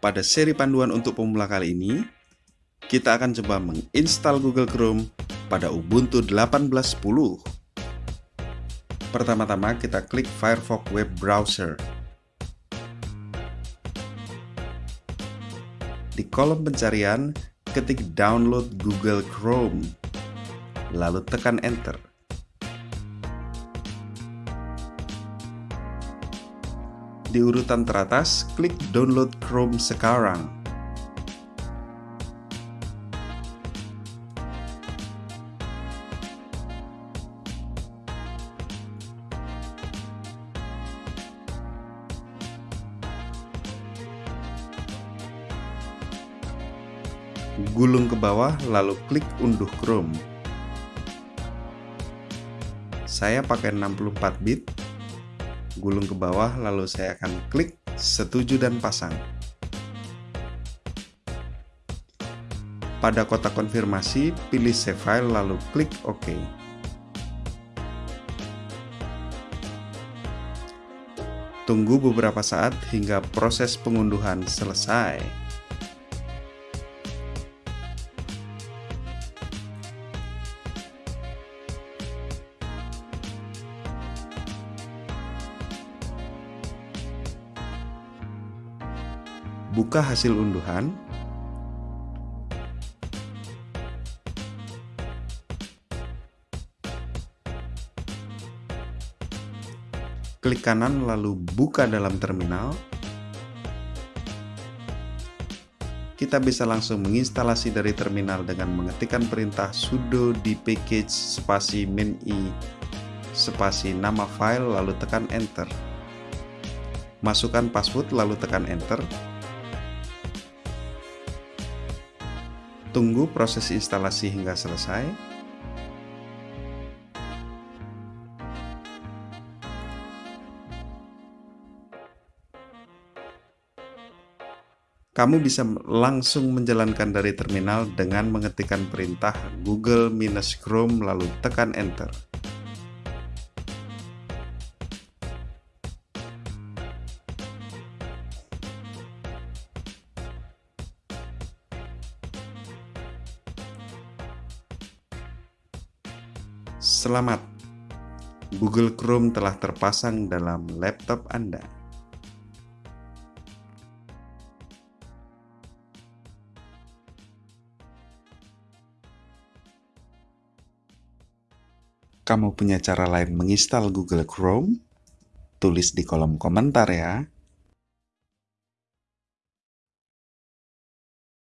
Pada seri panduan untuk pemula kali ini, kita akan coba menginstal Google Chrome pada Ubuntu 18.10. Pertama-tama kita klik Firefox Web Browser. Di kolom pencarian, ketik download Google Chrome, lalu tekan enter. Di urutan teratas, klik download Chrome sekarang. Gulung ke bawah lalu klik unduh Chrome. Saya pakai 64 bit gulung ke bawah lalu saya akan klik setuju dan pasang. Pada kotak konfirmasi, pilih save file lalu klik OK. Tunggu beberapa saat hingga proses pengunduhan selesai. Buka hasil unduhan, klik kanan lalu buka dalam terminal, kita bisa langsung menginstalasi dari terminal dengan mengetikkan perintah sudo di package spasi min i spasi nama file lalu tekan enter. Masukkan password lalu tekan enter. Tunggu proses instalasi hingga selesai. Kamu bisa langsung menjalankan dari terminal dengan mengetikkan perintah Google-Chrome lalu tekan Enter. Selamat, Google Chrome telah terpasang dalam laptop Anda. Kamu punya cara lain menginstal Google Chrome? Tulis di kolom komentar ya.